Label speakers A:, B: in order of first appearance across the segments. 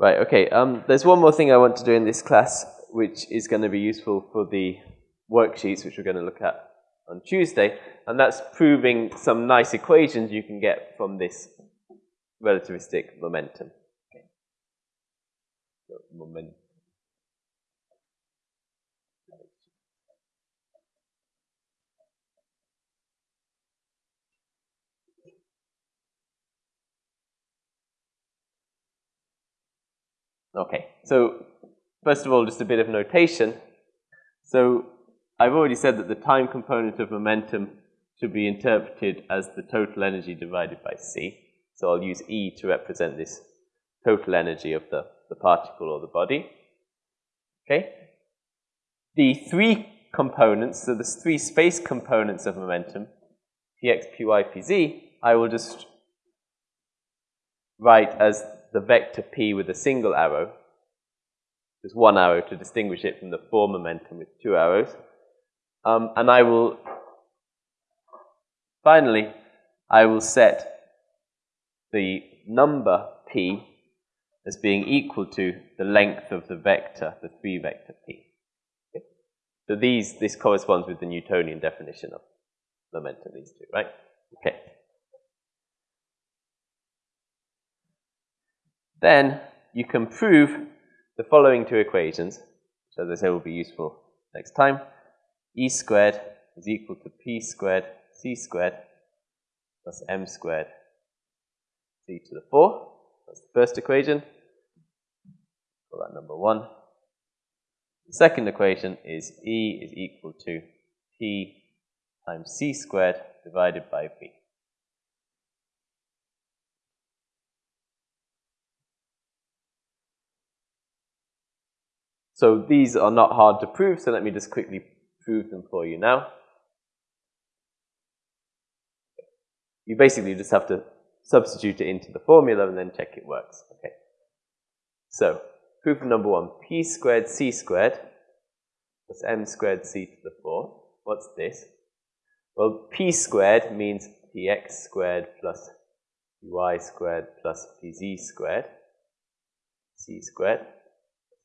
A: Right, okay. Um, there's one more thing I want to do in this class, which is going to be useful for the worksheets, which we're going to look at on Tuesday, and that's proving some nice equations you can get from this relativistic momentum. Okay. Momentum. Okay, so first of all, just a bit of notation. So I've already said that the time component of momentum should be interpreted as the total energy divided by c. So I'll use E to represent this total energy of the, the particle or the body. Okay? The three components, so there's three space components of momentum, px, py, pz, I will just write as the vector p with a single arrow. There's one arrow to distinguish it from the four momentum with two arrows. Um, and I will, finally, I will set the number p as being equal to the length of the vector, the three vector p. So these, this corresponds with the Newtonian definition of momentum, these two, right? Okay. Then you can prove the following two equations, which as I say will be useful next time. E squared is equal to P squared C squared plus M squared C to the 4. That's the first equation. Call that number 1. The second equation is E is equal to P times C squared divided by V. So these are not hard to prove, so let me just quickly prove them for you now. You basically just have to substitute it into the formula and then check it works. Okay. So, proof number one, p squared c squared plus m squared c to the 4. What's this? Well, p squared means px squared plus py squared plus pz squared, c squared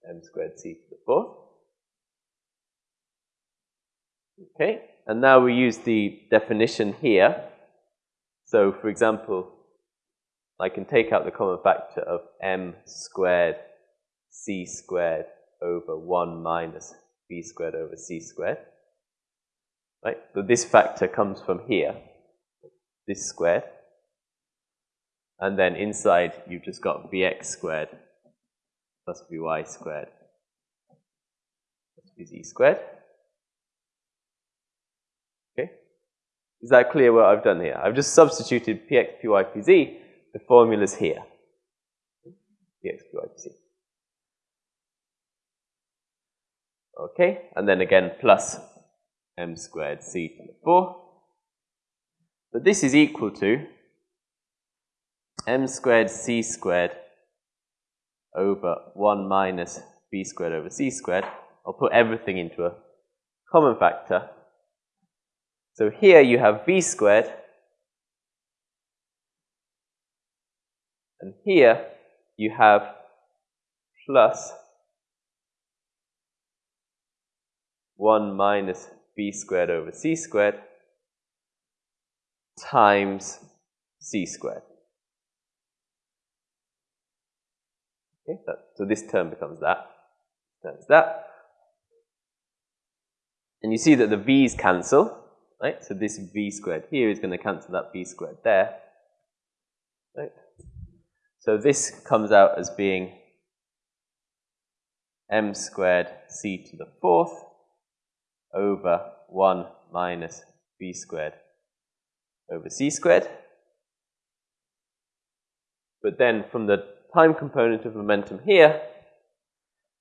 A: m squared c to the fourth. Okay, and now we use the definition here. So, for example, I can take out the common factor of m squared c squared over 1 minus v squared over c squared. Right? So this factor comes from here, this squared. And then inside, you've just got vx squared plus vy squared plus vz squared. Okay? Is that clear what I've done here? I've just substituted px, py, pz, the formula's here. px, py, pz. Okay, and then again plus m squared c to the 4. But this is equal to m squared c squared over 1 minus v squared over c squared. I'll put everything into a common factor. So here you have v squared, and here you have plus 1 minus b squared over c squared times c squared. Okay, so, so this term becomes that, turns that. And you see that the v's cancel, right? So this v squared here is going to cancel that v squared there, right? So this comes out as being m squared c to the fourth over 1 minus v squared over c squared. But then from the time component of momentum here,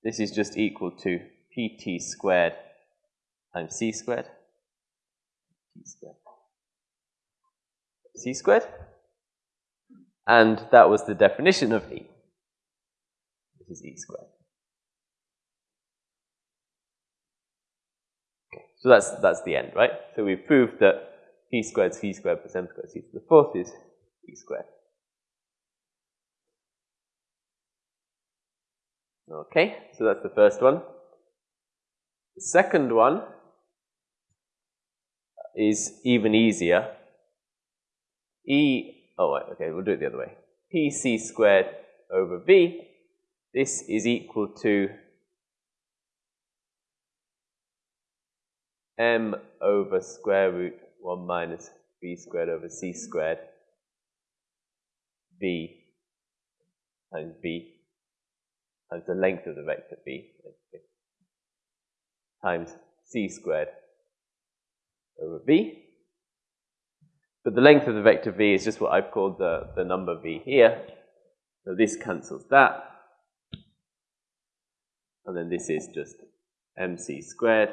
A: this is just equal to pt squared times c squared, t squared, c squared. And that was the definition of E. This is E squared. Okay, so that's, that's the end, right? So we've proved that P squared C squared plus M squared C to the fourth is E squared. Okay, so that's the first one. The second one is even easier. E, oh, wait, okay, we'll do it the other way. PC squared over V, this is equal to m over square root 1 minus v squared over c squared v times v times the length of the vector v times c squared over v. But the length of the vector v is just what I've called the, the number v here. So this cancels that. And then this is just mc squared,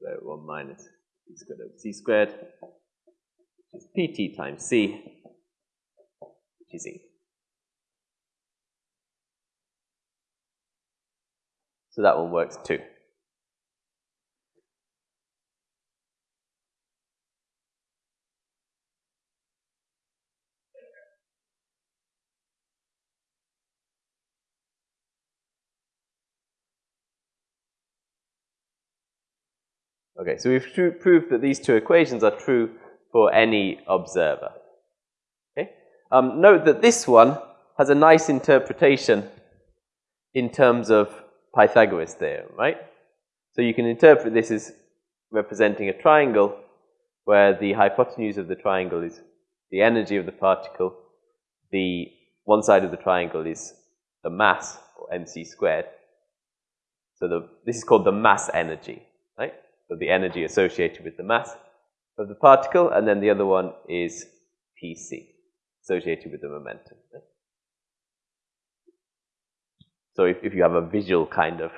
A: so 1 minus c squared over c squared, which is pt times c, which is e. So that one works too. Okay, so we've proved that these two equations are true for any observer. Okay? Um, note that this one has a nice interpretation in terms of Pythagoras theorem, right? So you can interpret this as representing a triangle where the hypotenuse of the triangle is the energy of the particle, the one side of the triangle is the mass, or mc squared. So the, this is called the mass energy, right? so the energy associated with the mass of the particle, and then the other one is Pc, associated with the momentum. So if, if you have a visual kind of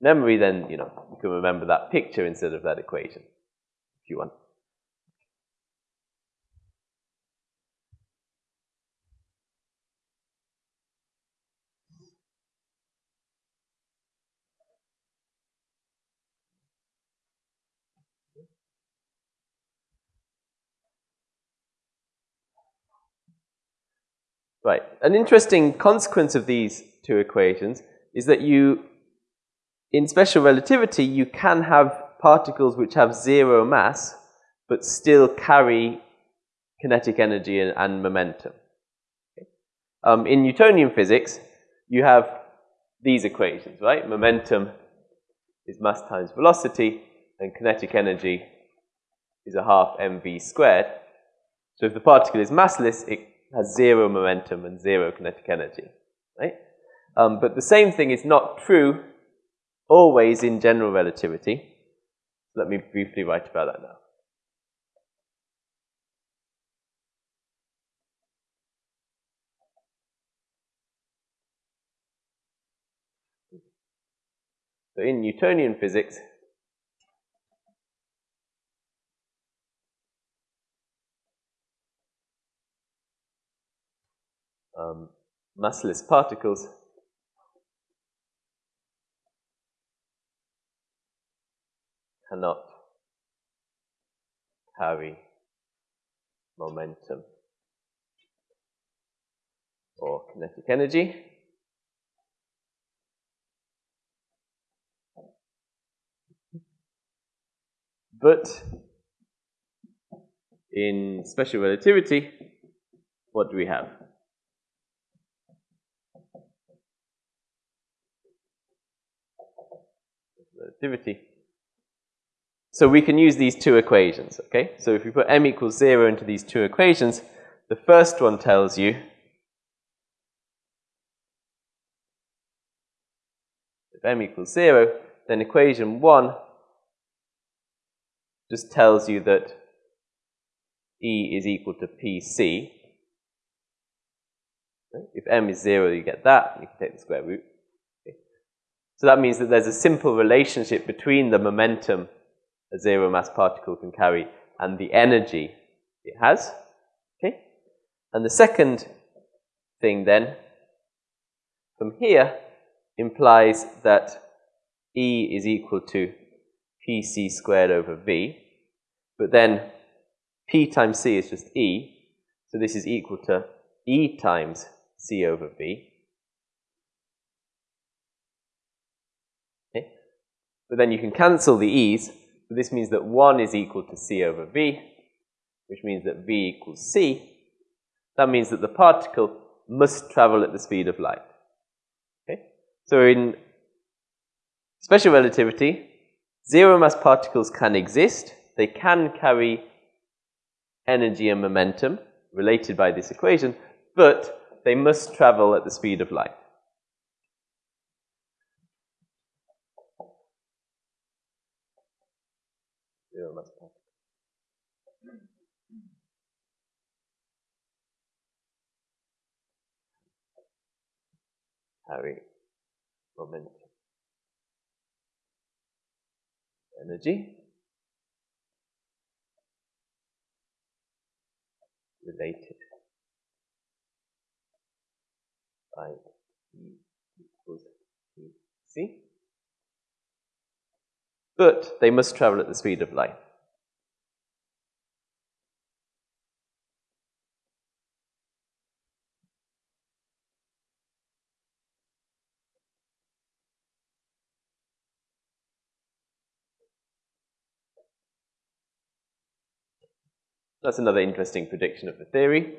A: memory, then you know you can remember that picture instead of that equation, if you want. Right. An interesting consequence of these two equations is that you, in special relativity, you can have particles which have zero mass, but still carry kinetic energy and, and momentum. Okay. Um, in Newtonian physics, you have these equations, right? Momentum is mass times velocity, and kinetic energy is a half mv squared. So if the particle is massless, it has zero momentum and zero kinetic energy, right? Um, but the same thing is not true always in general relativity. Let me briefly write about that now. So in Newtonian physics, um, massless particles cannot carry momentum or kinetic energy. But in special relativity, what do we have? Relativity. So we can use these two equations, okay? So if we put m equals 0 into these two equations, the first one tells you if m equals 0, then equation 1 just tells you that E is equal to PC. If m is 0, you get that. You can take the square root. So that means that there's a simple relationship between the momentum a zero mass particle can carry and the energy it has. Okay? And the second thing then, from here, implies that E is equal to PC squared over V. But then P times C is just E. So this is equal to E times C over V. but then you can cancel the e's. So this means that 1 is equal to c over v, which means that v equals c. That means that the particle must travel at the speed of light. Okay? So in special relativity, zero mass particles can exist. They can carry energy and momentum related by this equation, but they must travel at the speed of light. Mass particles. Carry momentum. Energy. related by E equals. But they must travel at the speed of light. That's another interesting prediction of the theory.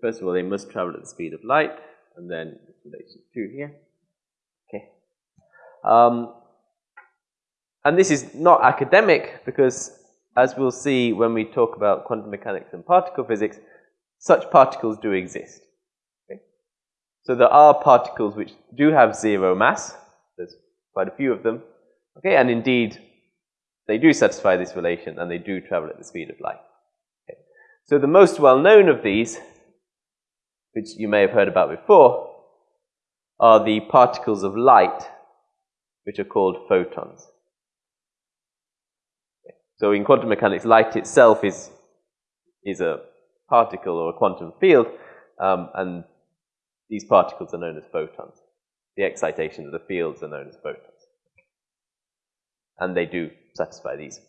A: First of all, they must travel at the speed of light, and then relation 2 here. Okay. Um, and this is not academic because, as we'll see when we talk about quantum mechanics and particle physics, such particles do exist. Okay. So there are particles which do have zero mass. There's quite a few of them. Okay, and indeed, they do satisfy this relation and they do travel at the speed of light. Okay. So the most well-known of these, which you may have heard about before, are the particles of light, which are called photons. So in quantum mechanics, light itself is, is a particle or a quantum field, um, and these particles are known as photons. The excitations of the fields are known as photons. And they do satisfy these